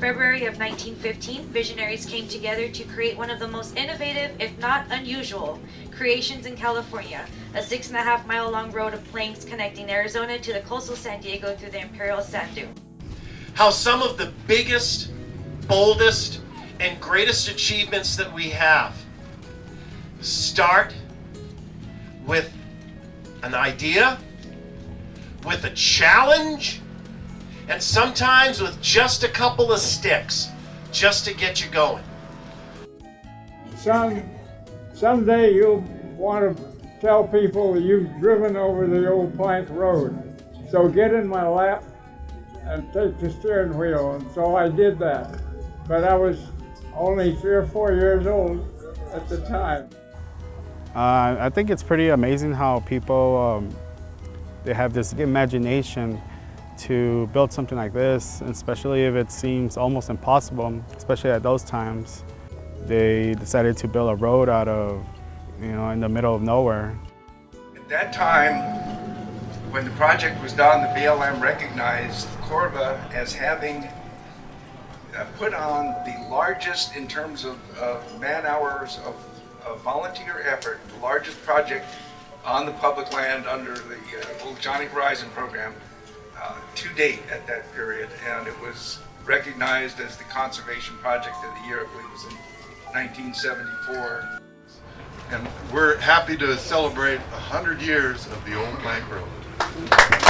February of 1915, visionaries came together to create one of the most innovative, if not unusual, creations in California, a six and a half mile long road of planks connecting Arizona to the coastal San Diego through the Imperial Sand Dune. how some of the biggest, boldest, and greatest achievements that we have start with an idea, with a challenge, and sometimes with just a couple of sticks just to get you going. Some, someday you'll want to tell people you've driven over the old plank road. So get in my lap and take the steering wheel. And so I did that. But I was only three or four years old at the time. Uh, I think it's pretty amazing how people um, they have this imagination to build something like this, especially if it seems almost impossible, especially at those times. They decided to build a road out of, you know, in the middle of nowhere. At that time, when the project was done, the BLM recognized Corva as having uh, put on the largest in terms of, of man hours of, of volunteer effort, the largest project on the public land under the uh, Old Johnny Horizon program to date at that period. And it was recognized as the conservation project of the year, I believe it was in 1974. And we're happy to celebrate 100 years of the Old Plank Road.